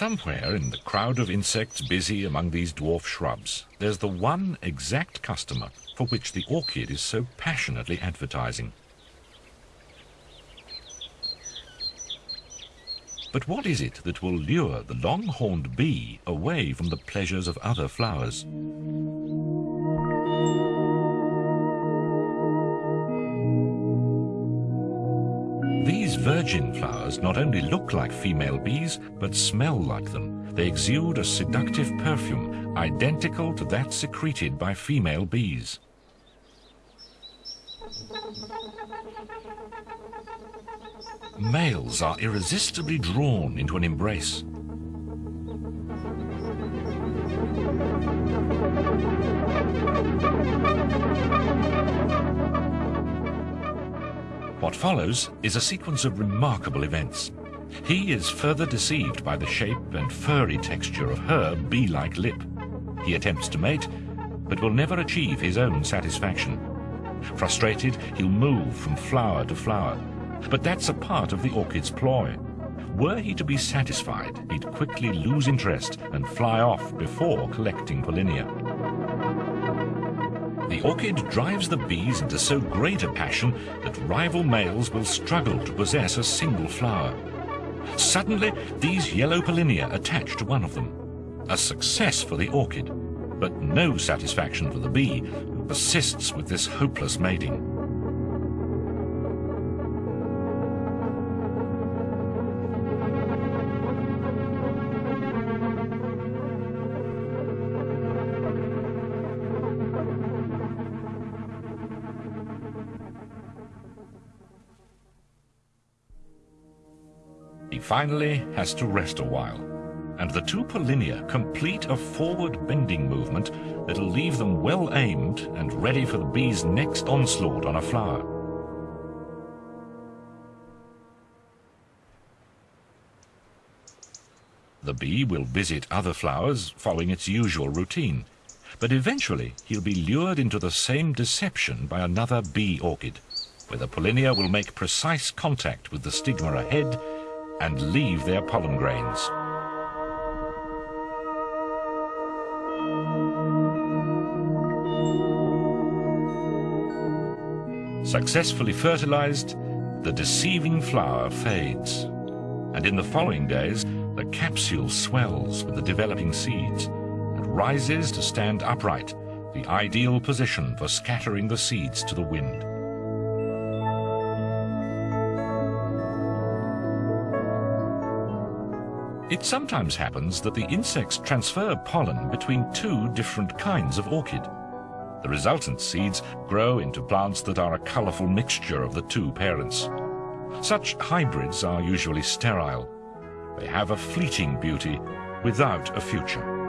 Somewhere in the crowd of insects busy among these dwarf shrubs, there's the one exact customer for which the orchid is so passionately advertising. But what is it that will lure the long-horned bee away from the pleasures of other flowers? These virgin flowers not only look like female bees, but smell like them. They exude a seductive perfume, identical to that secreted by female bees. Males are irresistibly drawn into an embrace. What follows is a sequence of remarkable events. He is further deceived by the shape and furry texture of her bee-like lip. He attempts to mate, but will never achieve his own satisfaction. Frustrated, he'll move from flower to flower. But that's a part of the orchid's ploy. Were he to be satisfied, he'd quickly lose interest and fly off before collecting pollinia. The orchid drives the bees into so great a passion that rival males will struggle to possess a single flower. Suddenly, these yellow pollinia attach to one of them. A success for the orchid, but no satisfaction for the bee, who persists with this hopeless mating. He finally has to rest a while, and the two pollinia complete a forward bending movement that'll leave them well aimed and ready for the bee's next onslaught on a flower. The bee will visit other flowers following its usual routine, but eventually he'll be lured into the same deception by another bee orchid, where the pollinia will make precise contact with the stigma ahead and leave their pollen grains. Successfully fertilized, the deceiving flower fades, and in the following days, the capsule swells with the developing seeds and rises to stand upright, the ideal position for scattering the seeds to the wind. It sometimes happens that the insects transfer pollen between two different kinds of orchid. The resultant seeds grow into plants that are a colourful mixture of the two parents. Such hybrids are usually sterile. They have a fleeting beauty without a future.